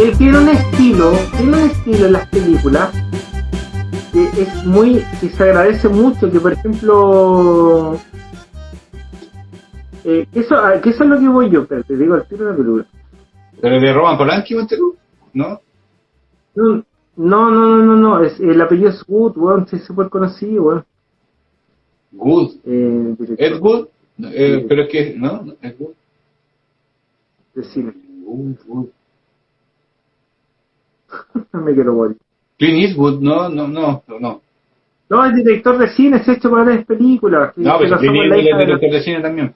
Él tiene un estilo, tiene un estilo en las películas que es muy, que se agradece mucho, que por ejemplo, eh, eso, ah, que eso es lo que voy yo, pero te digo el tiro de la película. ¿Pero de Roman Polanski, ponte tú? ¿No? No, no, no, no, no, es, el apellido es Wood, weón, sí, es súper conocido, weón. Good. Eh, ¿Ed Good? Eh, pero es que, ¿no? Ed Good. de cine. Good, Good. Me quiero morir. Clint Eastwood, no, no, no, no. No, No, el director de cine ha hecho varias películas. que- no pero Clint Eastwood es director de cine también.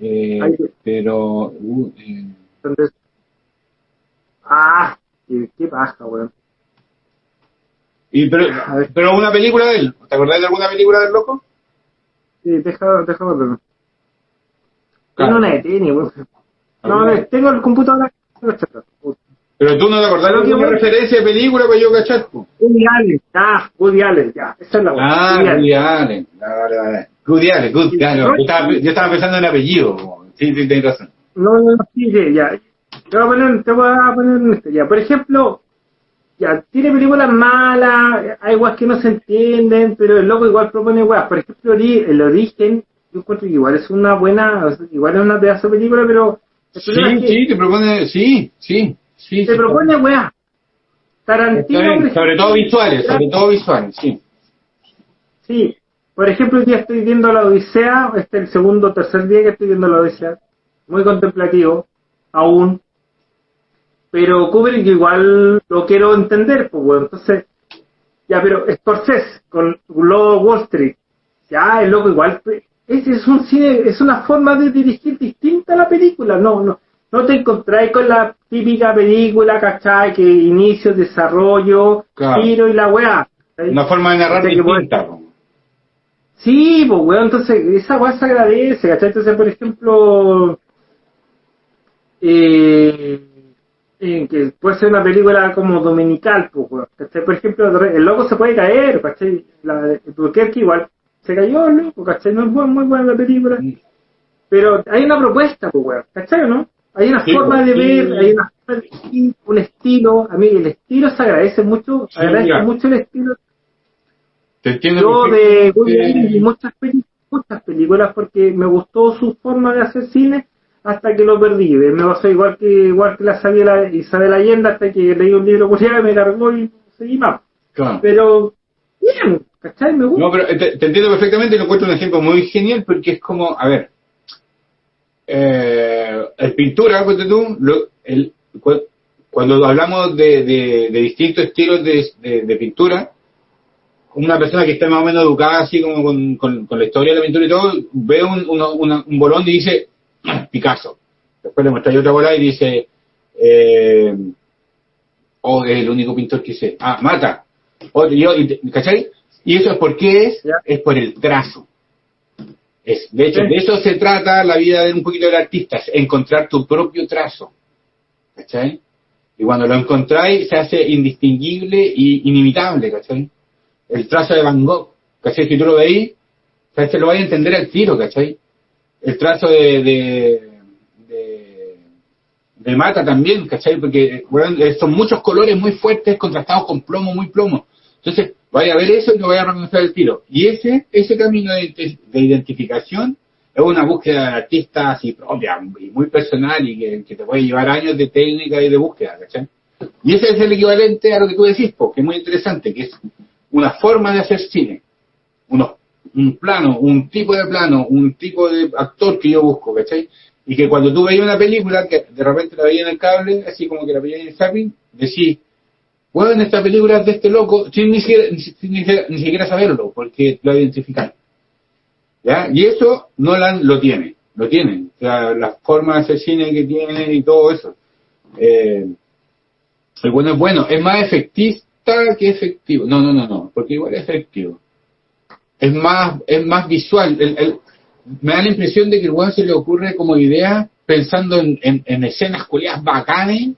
Eh, pero, uh, eh, ah, qué, qué paja, weón. y pero, A ver. pero una película de él, ¿te acordás de alguna película del loco? Sí, deja, deja verlo. Claro. Tengo una de tenis, weón. No, ¿Alguna? no, tengo el computador. Pero tú no te acordás de alguna referencia de película para yo cachar. Woody Allen, ah, Woody Allen, ya, esa es la. Ah, Woody Allen. Vale, vale. Woody Allen, Good, Yo estaba, pensando en apellido. Sí, sí, tienes razón. No, no, no, sí, sí, ya. Te voy a poner, te voy a poner en esto, ya. Por ejemplo, ya, tiene películas malas, hay weas que no se entienden, pero el loco igual propone weas. Por ejemplo, el origen, yo encuentro que igual es una buena, igual es una pedazo de película, pero Sí, es que sí, te propone, sí, sí, sí. te sí. propone. Está Tarantino, bien, sobre todo visuales, sobre todo visuales, sí. Sí, por ejemplo, día estoy viendo la Odisea, este es el segundo o tercer día que estoy viendo la Odisea, muy contemplativo, aún, pero Kubrick igual lo quiero entender, pues bueno, entonces, ya, pero Scorsese con Lobo Wall Street, ya, el loco igual, ese es un cine, es una forma de dirigir distinta a la película, no, no, no te encontráis con la típica película, ¿cachai? Que inicio, desarrollo, Claro. tiro y la weá. Una forma de narrar por- distinta. po. Sí, pues weón, entonces esa weá se agradece, ¿cachai? Entonces, por ejemplo, eh, eh, que puede ser una película como dominical, pues. Por ejemplo, el loco se puede caer, ¿cachai? La de Albuquerque igual se cayó el loco, ¿cachai? No es buen- muy buena la película, pero hay una propuesta, pues ¿cachai no? Hay una Sí, forma de sí. ver, hay una forma de un estilo, a mí el estilo se agradece mucho, Sí, agradece mucho el estilo Te entiendo. yo de vi muchas, peli- muchas películas porque me gustó su forma de hacer cine hasta que lo perdí. Me pasó igual que igual que la Isabel, Isabel Allende hasta que leí un libro culiado y me cargó y seguí más. Claro. Pero bien, ¿cachai? Me gusta. No, pero te, te entiendo perfectamente y lo encuentro un ejemplo muy genial porque es como, a ver, eh, el pintura, tú, lo- el- cu- cuando hablamos de, de- de distintos estilos de, de- pintura, una persona que está más o menos educada así como con, con- con la historia de la pintura y todo, ve un, uno- una- un bolón y dice, "Ah, Picasso. Después le muestra otra bola y dice, eh, oh, es el único pintor que sé. Ah, Mata. Y yo, y ¿Cachai? Y eso es por qué es, es por el trazo. Es, de hecho, Sí. de eso se trata la vida de un poquito del artista, es encontrar tu propio trazo. ¿Cachai? Y cuando lo encontráis se hace indistinguible y inimitable, ¿cachai? El trazo de Van Gogh, ¿cachai? Si tú lo veis, se lo vais a entender al tiro, ¿cachai? El trazo de, de, de, Mata también, ¿cachai? Porque bueno, son muchos colores muy fuertes contrastados con plomo, muy plomo. Entonces, vaya a ver eso y lo vaya a reconocer al tiro. Y ese, ese camino de, de identificación es una búsqueda de artista así propia y muy personal y que, que te puede llevar años de técnica y de búsqueda, ¿cachai? Y ese es el equivalente a lo que tú decís, porque es muy interesante, que es una forma de hacer cine, unos, un plano, un tipo de plano, un tipo de actor que yo busco, ¿cachai? Y que cuando tú veías una película, que de repente la veías en el cable, así como que la veías en el zapping, decís, bueno, esta película de este loco, sin ni siquiera, ni, siquiera- saberlo, porque lo identificáis. ¿Ya? Y eso Nolan lo tiene, lo tiene. O sea, la forma de cine que tiene y todo eso. Eh, el bueno es bueno, es más efectista que efectivo. No, no, no, no, porque igual es efectivo. Es más, es más visual. El- el- me da la impresión de que el weón se le ocurre como idea pensando en, en, en escenas culiadas bacanes.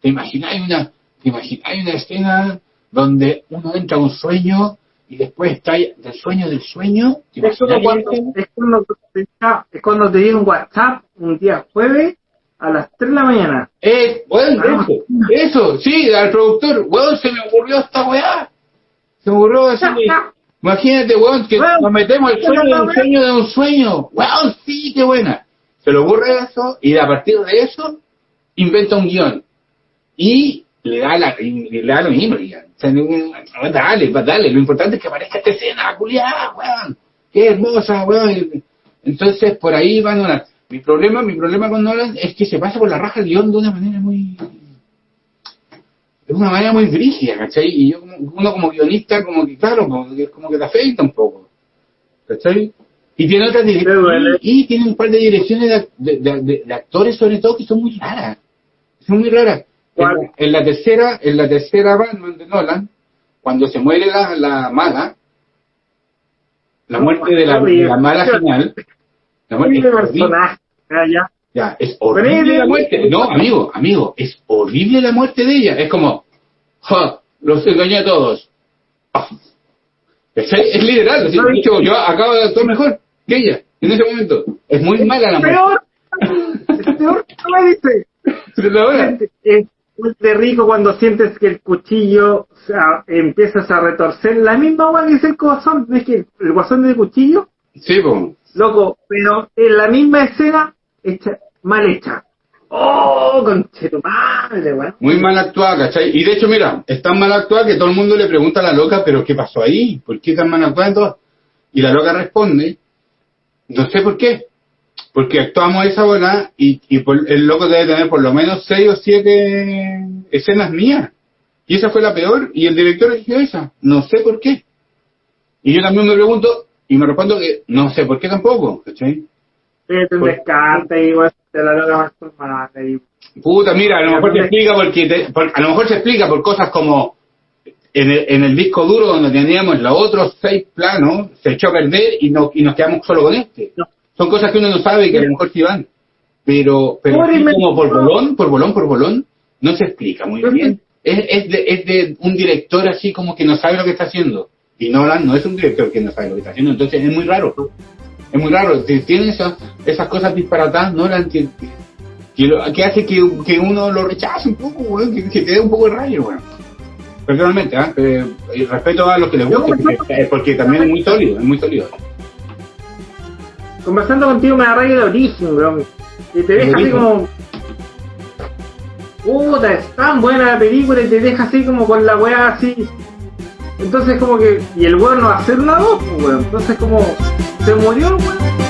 ¿Te imagináis una, te imagináis una escena donde uno entra a un sueño y después está del sueño del sueño. ¿te Es, cuando, es, cuando te, es cuando te llega un WhatsApp un día jueves a las 3 de la mañana. Eh, weón, Ah. eso, eso, sí, al productor, weón, se me ocurrió esta weá. Se me ocurrió así. Imagínate, weón, que Weón, nos metemos el sueño de un sueño de un sueño. Weón, sí, qué buena. Se le ocurre eso y a partir de eso inventa un guion. Y le da, la, le da lo mismo. ya. O sea, dale, dale. Lo importante es que aparezca esta escena, culiada, weón. Qué hermosa, weón. Entonces, por ahí va Nolan. Mi problema, mi problema con Nolan es que se pasa por la raja el guion de una manera muy... De una manera muy brígida, ¿cachai? Y yo, como, uno como guionista, como que, claro, como que, como que te afecta un poco. ¿Cachai? Y tiene otras direcciones, y, tiene un par de direcciones de, de- de- de- de actores, sobre todo, que son muy raras. Son muy raras. En ¿Cuál? la, en la tercera, en la tercera Batman de Nolan, cuando se muere la, la maga, la muerte de la, de la mala final, la muerte es horrible. personaje. Ya. Es horrible es la muerte. No, amigo, amigo, es horrible la muerte de ella. Es como, ja, los engañé a todos. Ah. Es, es literal, así, hecho, yo acabo de actuar mejor que ella en ese momento. Es muy mala la muerte. Peor. Es peor que no me dice. Es muy de rico cuando sientes que el cuchillo o sea, empiezas a retorcer. La misma agua que es el guasón. ¿Ves que el guasón de cuchillo? sí, po. Loco, pero en la misma escena, hecha, mal hecha. ¡Oh, conche tu madre, weón! Muy mal actuada, ¿cachai? Y de hecho, mira, es tan mal actuada que todo el mundo le pregunta a la loca, pero ¿qué pasó ahí? ¿Por qué tan mal actuada? Y la loca responde, no sé por qué. Porque actuamos esa hora y, y por- el loco debe tener por lo menos seis o siete escenas mías. Y esa fue la peor y el director eligió esa. No sé por qué. Y yo también me pregunto y me respondo que no sé por qué tampoco, ¿cachai? Te un Por- descarte y te la loca más madre. y- Puta, mira, a lo mejor se explica porque te- por- a lo mejor se explica por cosas como en el, en el disco duro donde teníamos los otros seis planos, se echó a perder y, no, y nos quedamos solo con este. No. Son cosas que uno no sabe y que a lo mejor sí van. Pero, pero como por bolón, por bolón, por bolón, no se explica muy bien. Es, es, de, es de un director así como que no sabe lo que está haciendo. Y Nolan no es un director que no sabe lo que está haciendo, entonces es muy raro. Es muy raro. Ti- Tiene esas, esas cosas disparatadas, Nolan, que, que, lo- que hace que, que uno lo rechace un poco, weón, que, que te dé un poco de rayo, weón. Personalmente, ¿ah? Eh, y respeto a los que les como- porque, eh, porque también es muy sólido, es muy sólido. Conversando contigo me da rayo de origen, weón. Y te deja así como. Puta, es tan buena la película y te deja así como con la weá así. Entonces como que. Y el weón no va a hacer una dos, pues, weón. Entonces como. Se murió el weón.